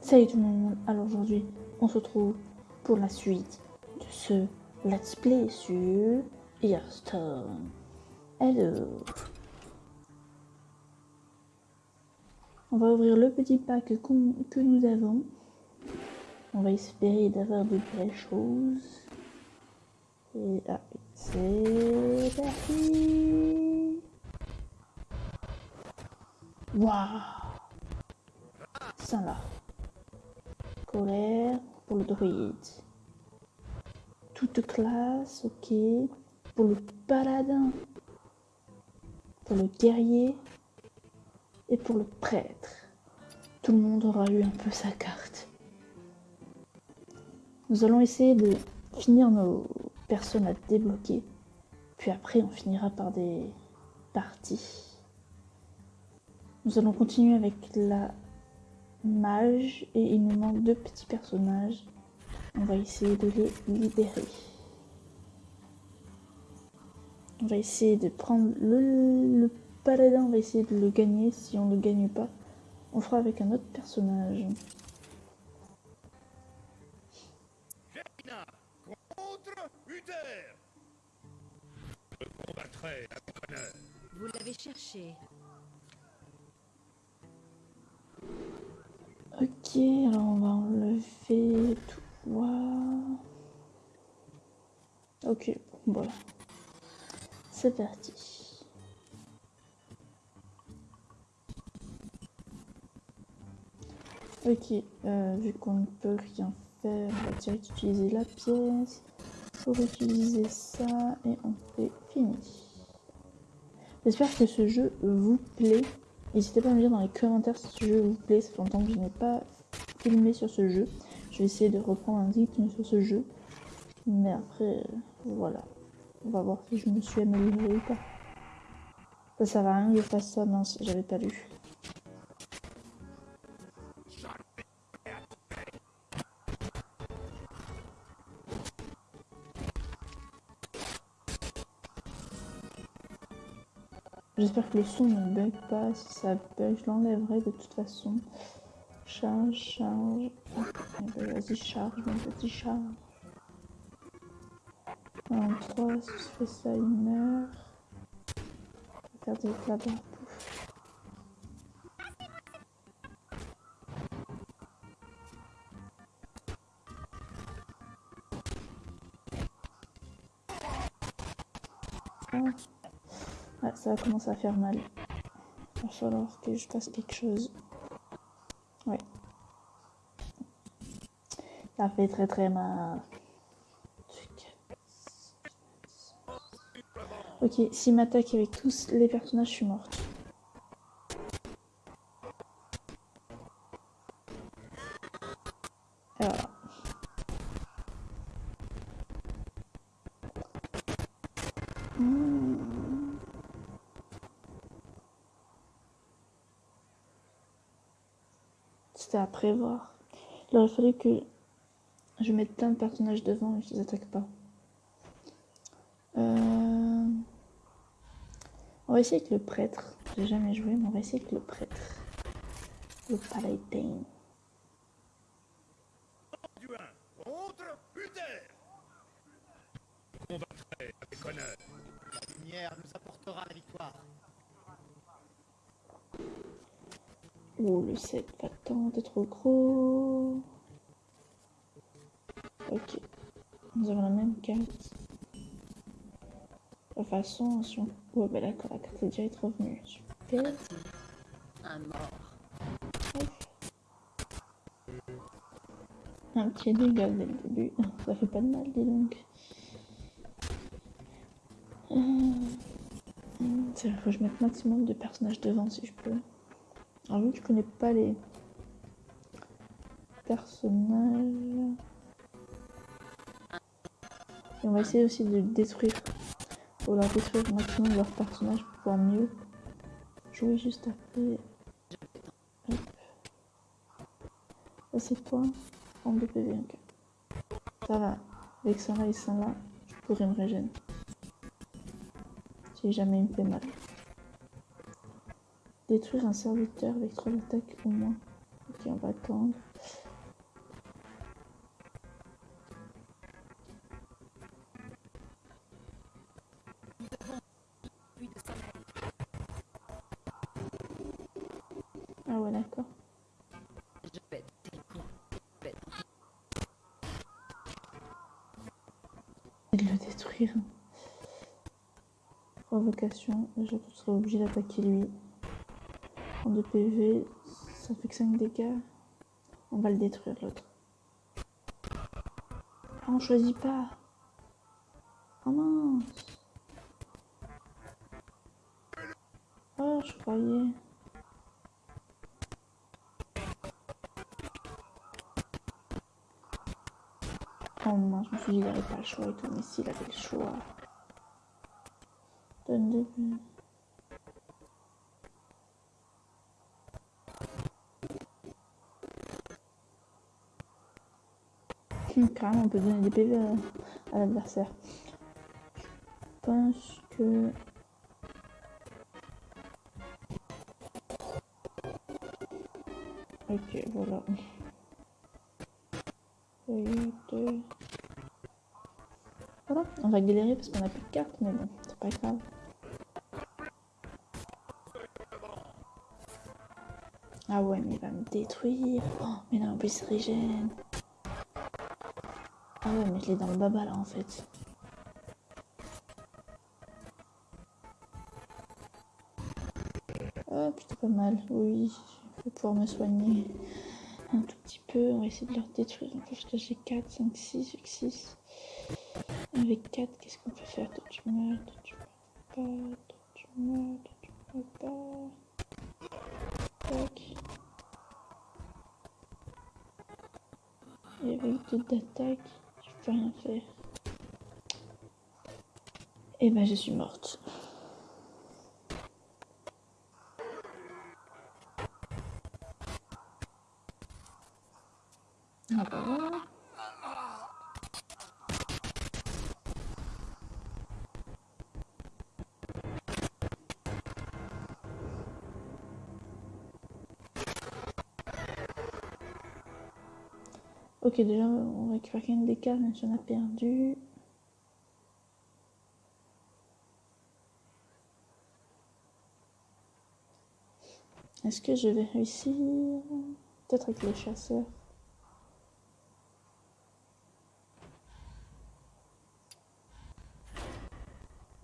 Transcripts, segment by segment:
Salut tout le monde, alors aujourd'hui on se retrouve pour la suite de ce let's play sur Hearthstone. Hello On va ouvrir le petit pack que nous avons. On va espérer d'avoir de belles choses. Et ah, c'est parti Waouh Ça là. Colère pour le druide. Toute classe, ok. Pour le paladin. Pour le guerrier. Et pour le prêtre. Tout le monde aura eu un peu sa carte. Nous allons essayer de finir nos personnes à débloquer. Puis après, on finira par des parties. Nous allons continuer avec la mage et il nous manque deux petits personnages. On va essayer de les libérer. On va essayer de prendre le, le paladin, on va essayer de le gagner. Si on ne le gagne pas, on fera avec un autre personnage. Jaina contre Uther. Je combattrai avec honneur. Vous l'avez cherché. Ok, alors on va enlever toi. Ok, voilà. C'est parti. Ok, euh, vu qu'on ne peut rien faire, on va direct utiliser la pièce pour utiliser ça et on fait fini. J'espère que ce jeu vous plaît. N'hésitez pas à me dire dans les commentaires si ce jeu vous plaît. Ça fait longtemps que je n'ai pas filmé sur ce jeu. Je vais essayer de reprendre un rythme sur ce jeu. Mais après, euh, voilà. On va voir si je me suis améliorée ou pas. Ça sert à rien que je fasse ça, mince, j'avais pas lu. J'espère que le son ne bug pas. Si ça bug, je l'enlèverai de toute façon. Charge, charge. Vas-y, charge, mon petit charge. En 3, si je fais ça, il meurt. Je vais ça va commencer à faire mal. Il va falloir que je fasse quelque chose. Ouais. Ça fait très très mal. Ok, s'il m'attaque avec tous les personnages, je suis morte. Et voilà. Hmm. C'était à prévoir. Il aurait fallu que je mette plein de personnages devant et qu'ils attaquent pas. Euh, On va essayer avec le prêtre. J'ai jamais joué, mais on va essayer avec le prêtre. Le paladin. Combattrai avec honneur. La lumière nous apportera la victoire. Oh, le 7 va t'es trop gros. Ok. Nous avons la même carte. De toute façon, si on... Ouais, bah d'accord, la carte est direct revenue. Super. Un mort. Un petit dégât dès le début. Ça fait pas de mal, dis donc. Euh, Il faut que je mette maximum de personnages devant si je peux. Alors vu que je connais pas les personnages. Et on va essayer aussi de détruire. Faut leur détruire maximum leurs personnages pour pouvoir mieux jouer juste après. Hop. Ça c'est toi. 32 PV, ok. Ça va. Avec ça là et ça là, je pourrais me régénérer. Si jamais il me fait mal. Détruire un serviteur avec 3 attaques au moins. Ok, on va attendre. Ah ouais, d'accord. Je pète de le détruire. Provocation. Je serai obligé d'attaquer lui. 2 PV, ça fait que 5 dégâts. On va le détruire l'autre. Ah, on choisit pas. Oh mince. Oh, je croyais. Oh mince, je me suis dit qu'il n'avait pas le choix et tout, mais s'il avait le choix. Donne deux Hum, Carrément, on peut donner des PV à, l'adversaire. Je pense que. Ok, voilà. Voilà, on va galérer parce qu'on a plus de cartes, mais bon, c'est pas grave. Ah ouais, mais il va me détruire. Oh, mais non, en plus, il régène. Ah ouais, mais je l'ai dans le baba là en fait. Oh putain, pas mal. Oui, je vais pouvoir me soigner un tout petit peu. On va essayer de leur détruire peu parce que j'ai 4, 5, 6, avec 6. Avec 4, qu'est-ce qu'on peut faire? Toi tu meurs, toi tu meurs pas, toi tu meurs, toi tu meurs pas. Tac. Et avec 2 d'attaque, je peux Et ben je suis morte. Ah bah voilà. Ok, déjà on récupère quand même des cartes, même si on a perdu. Est-ce que je vais réussir? Peut-être avec les chasseurs.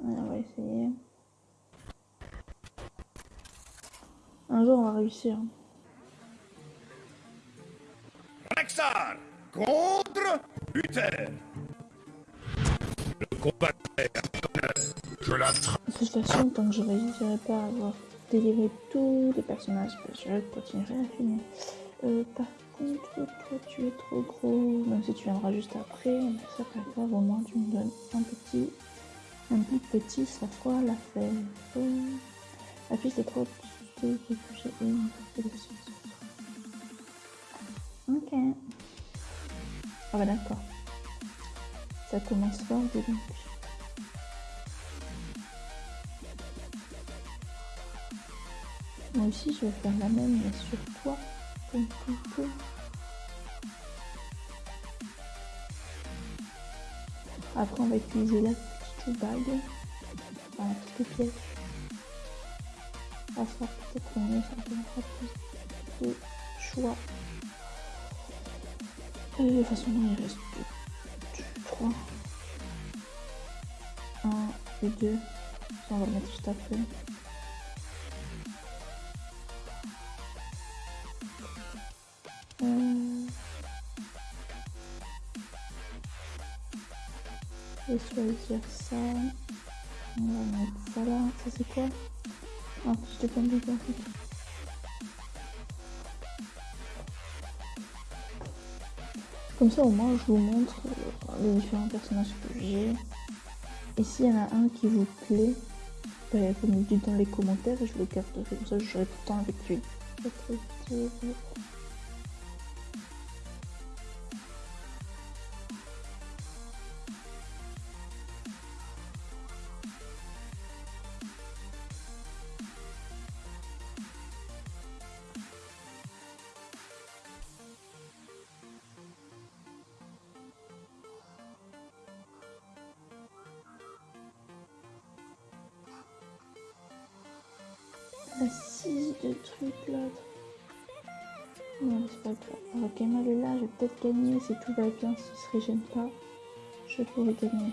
On va essayer. Un jour on va réussir. Contre Uther. Le honneur. Je la. De toute façon, tant que je réussirai pas à avoir délivré tous les personnages, bah, je continuerai à finir. Euh, par contre, toi tu es trop gros, même si tu viendras juste après, mais ça pas grave, au moins tu me donnes un petit, un petit, ça fera les trois petits réfugiés et une partie de Ok. Ah bah d'accord. Ça commence fort, dis donc. Moi aussi, je vais faire la même, mais sur toi. Après, on va utiliser la petite bague, enfin, la petite pièce. Ça sera peut-être mieux, ça donnera plus de choix. Euh, de toute façon, il reste 3. 1 et 2. Ça, on va le mettre juste après. Euh... Je vais choisir ça. On va mettre ça là. Ça c'est quoi? Ah, je t'ai pas mis en Comme ça au moins je vous montre euh, les différents personnages que j'ai. Et s'il y en a un qui vous plaît, bah, vous me dites dans les commentaires et je le garderai. Comme ça je serai tout le temps avec lui. Des trucs l'autre. Non, c'est pas grave. Ok, mal est là, je vais peut-être gagner si tout va bien, s'il se régène pas. Je pourrais gagner.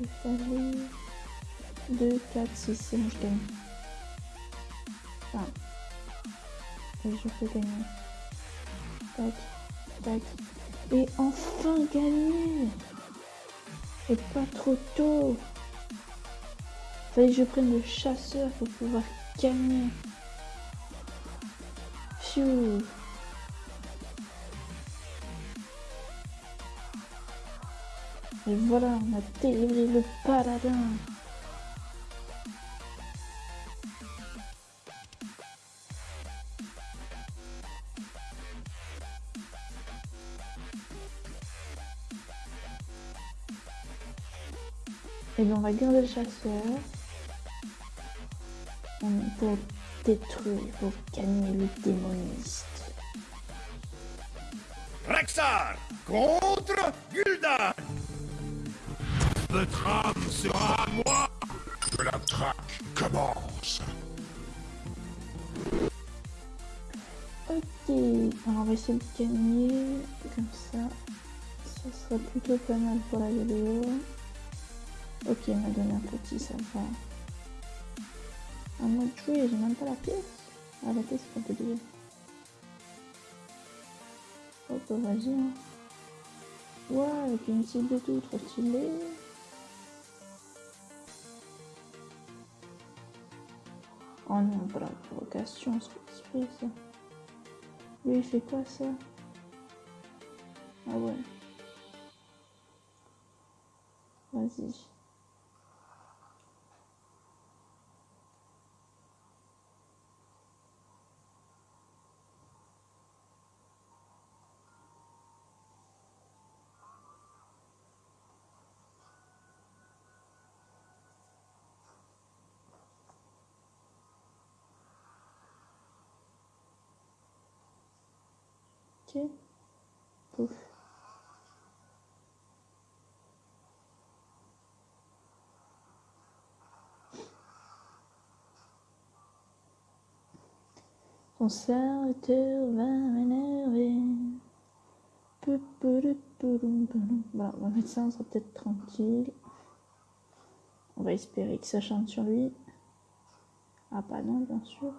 Il fallu 2, 4, 6, c'est je gagne. Enfin, et je peux gagner. Tac, tac. Et enfin gagner Et pas trop tôt Fallait que je prenne le chasseur pour pouvoir gagner. Phew Et voilà, on a délivré le paladin. Et bien on va garder le chasseur. Pour détruire, pour gagner le démoniste. Rexar contre Gul'dan Le drame sera à moi que la traque commence. Ok, alors on va essayer de gagner comme ça. Ça sera plutôt pas mal pour la vidéo. Ok, il m'a donné un petit, ça va. Un mode jouer, j'ai même pas la pièce. Ah, la pièce, c'est pas déjà. Hop, vas-y. Hein. Ouais, avec une cible de tout, trop stylé. Oh non, pas la provocation, c'est pas exprès ça. Lui, il fait quoi ça? Ah ouais. Vas-y. Ok. Pouf. Ton serviteur va m'énerver. Voilà, on va mettre ça, on sera peut-être tranquille. On va espérer que ça chante sur lui. Ah, pas non, bien sûr.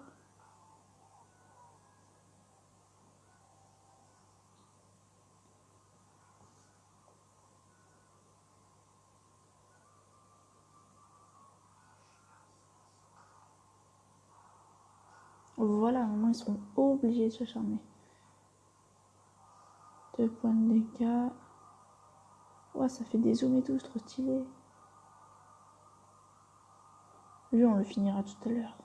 Voilà, au moins ils seront obligés de se charmer. Deux points de dégâts. Ouais, ça fait des zooms et tout, c'est trop stylé. Lui, on le finira tout à l'heure.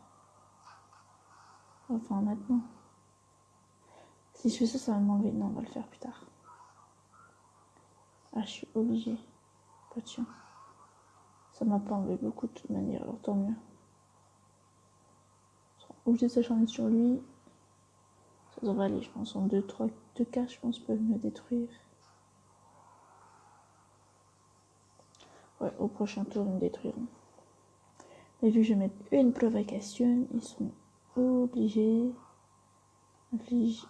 Enfin, maintenant. Si je fais ça, ça va m'enlever. Non, on va le faire plus tard. Ah, je suis obligée. Pas de chien. Ça m'a pas enlevé beaucoup de toute manière, alors tant mieux obligé de s'acharner sur lui. Ça devrait aller, je pense. En 2, 3, 2 cas, je pense, peuvent me détruire. Ouais, au prochain tour, ils me détruiront. Mais vu que je mettre une provocation, ils sont obligés. Inflige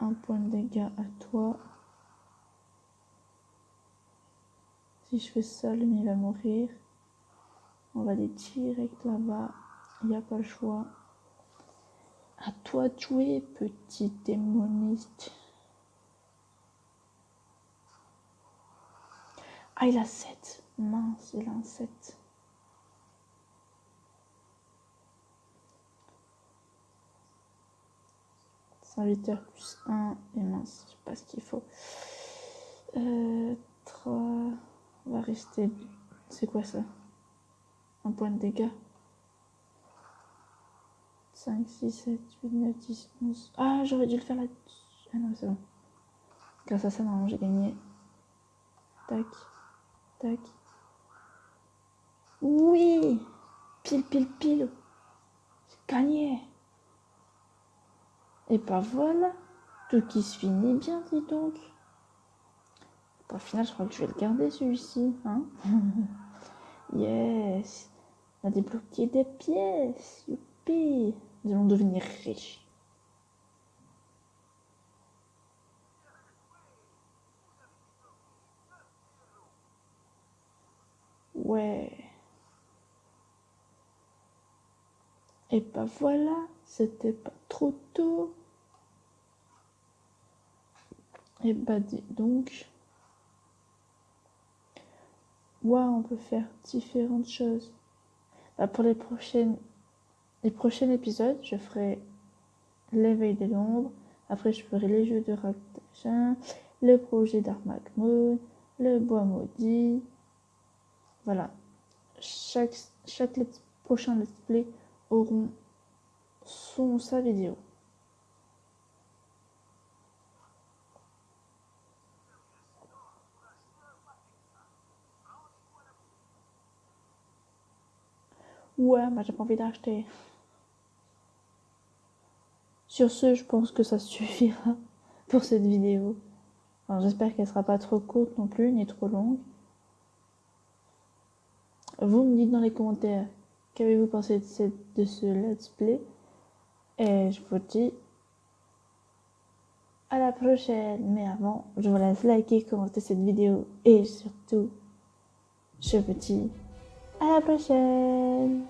un point de dégâts à toi. Si je fais ça, le mien va mourir. On va aller direct là-bas. Il n'y a pas le choix. À toi de jouer, petit démoniste. Ah, il a 7. Mince, il a un 7. Serviteur plus 1 et mince, je sais pas ce qu'il faut. Euh, 3. On va rester. C'est quoi ça? Un point de dégâts? 5, 6, 7, 8, 9, 10, 11. Ah, j'aurais dû le faire là. Ah non, c'est bon. Grâce à ça, normalement, j'ai gagné. Tac, tac. Oui Pile, pile, pile J'ai gagné Et bah voilà Tout qui se finit bien, dis donc Bon, Au final, je crois que je vais le garder, celui-ci. Hein yes On a débloqué des pièces Youpi Nous allons devenir riches. Ouais. Et bah voilà, c'était pas trop tôt. Et bah dis donc. Ouais, on peut faire différentes choses. Bah, pour les prochaines les prochains épisodes, je ferai l'éveil des l'ombre. Après, je ferai les jeux de Raktashin, le projet d'Armak Moon, le bois maudit. Voilà. Chaque, prochain let's play auront son sa vidéo. Ouais, mais j'ai pas envie d'acheter. Sur ce, je pense que ça suffira pour cette vidéo. J'espère qu'elle sera pas trop courte non plus, ni trop longue. Vous me dites dans les commentaires qu'avez-vous pensé de, cette- de ce let's play? Et je vous dis à la prochaine. Mais avant, je vous laisse liker, commenter cette vidéo. Et surtout, je vous dis à la prochaine.